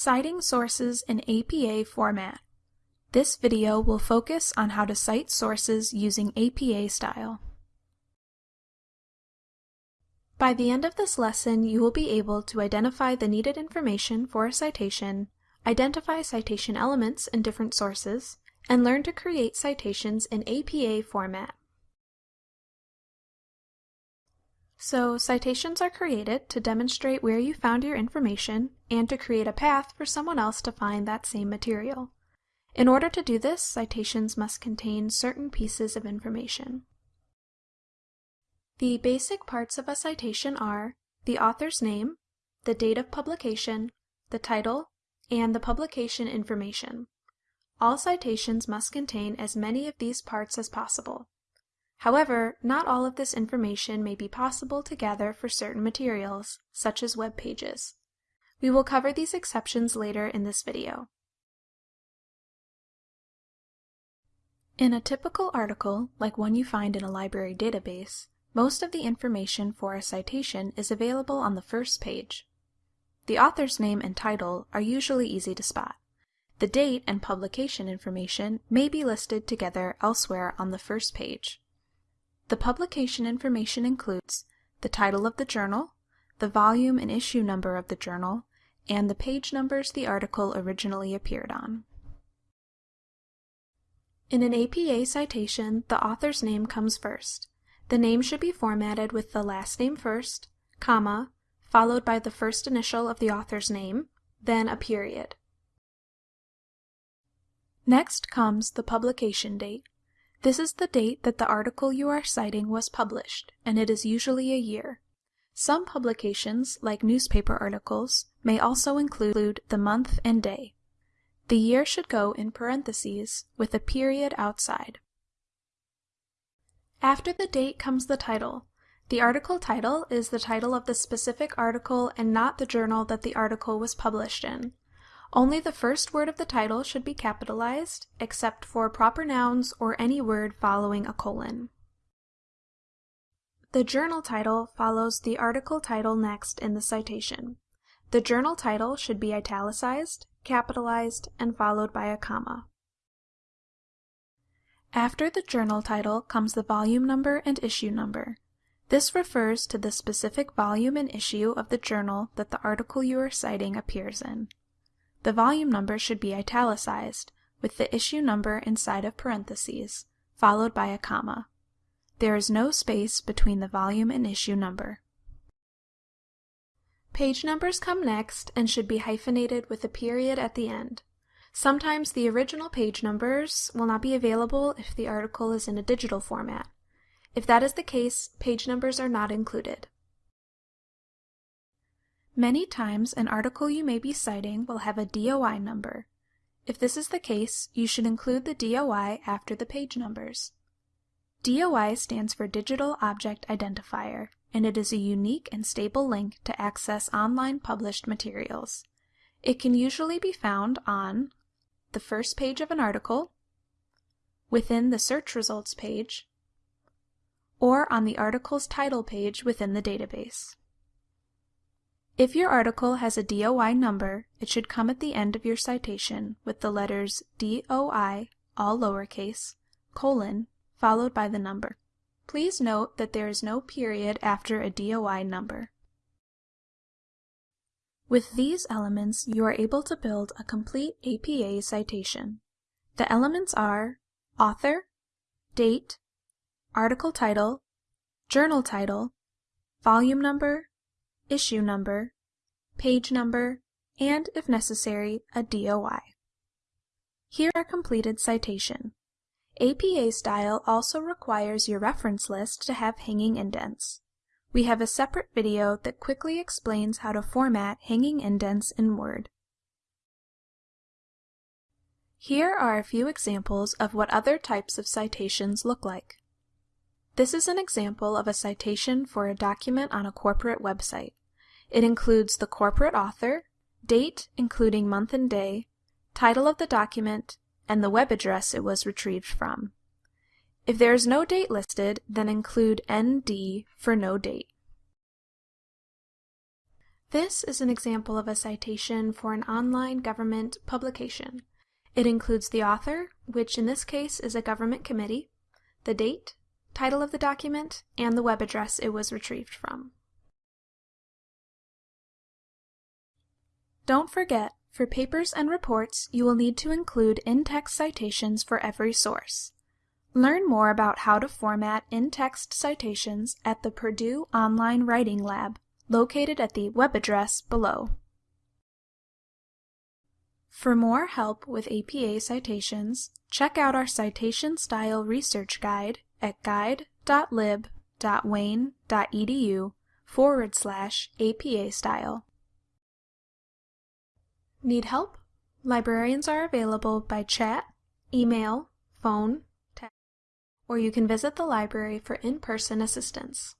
Citing sources in APA format. This video will focus on how to cite sources using APA style. By the end of this lesson, you will be able to identify the needed information for a citation, identify citation elements in different sources, and learn to create citations in APA format. So citations are created to demonstrate where you found your information and to create a path for someone else to find that same material. In order to do this, citations must contain certain pieces of information. The basic parts of a citation are the author's name, the date of publication, the title, and the publication information. All citations must contain as many of these parts as possible. However, not all of this information may be possible to gather for certain materials, such as web pages. We will cover these exceptions later in this video. In a typical article, like one you find in a library database, most of the information for a citation is available on the first page. The author's name and title are usually easy to spot. The date and publication information may be listed together elsewhere on the first page. The publication information includes the title of the journal, the volume and issue number of the journal, and the page numbers the article originally appeared on. In an APA citation, the author's name comes first. The name should be formatted with the last name first, comma, followed by the first initial of the author's name, then a period. Next comes the publication date. This is the date that the article you are citing was published, and it is usually a year. Some publications, like newspaper articles, may also include the month and day. The year should go in parentheses with a period outside. After the date comes the title. The article title is the title of the specific article and not the journal that the article was published in. Only the first word of the title should be capitalized, except for proper nouns or any word following a colon. The journal title follows the article title next in the citation. The journal title should be italicized, capitalized, and followed by a comma. After the journal title comes the volume number and issue number. This refers to the specific volume and issue of the journal that the article you are citing appears in. The volume number should be italicized, with the issue number inside of parentheses, followed by a comma. There is no space between the volume and issue number. Page numbers come next and should be hyphenated with a period at the end. Sometimes the original page numbers will not be available if the article is in a digital format. If that is the case, page numbers are not included. Many times an article you may be citing will have a DOI number. If this is the case, you should include the DOI after the page numbers. DOI stands for Digital Object Identifier, and it is a unique and stable link to access online published materials. It can usually be found on the first page of an article, within the search results page, or on the article's title page within the database. If your article has a DOI number, it should come at the end of your citation with the letters DOI, all lowercase, colon, followed by the number. Please note that there is no period after a DOI number. With these elements, you are able to build a complete APA citation. The elements are author, date, article title, journal title, volume number, issue number, page number, and, if necessary, a DOI. Here are completed citation. APA style also requires your reference list to have hanging indents. We have a separate video that quickly explains how to format hanging indents in Word. Here are a few examples of what other types of citations look like. This is an example of a citation for a document on a corporate website. It includes the corporate author, date including month and day, title of the document, and the web address it was retrieved from. If there is no date listed, then include ND for no date. This is an example of a citation for an online government publication. It includes the author, which in this case is a government committee, the date, title of the document, and the web address it was retrieved from. Don't forget, for papers and reports, you will need to include in-text citations for every source. Learn more about how to format in-text citations at the Purdue Online Writing Lab located at the web address below. For more help with APA citations, check out our Citation Style Research Guide at guide.lib.wayne.edu forward slash APA style. Need help? Librarians are available by chat, email, phone, text, or you can visit the library for in-person assistance.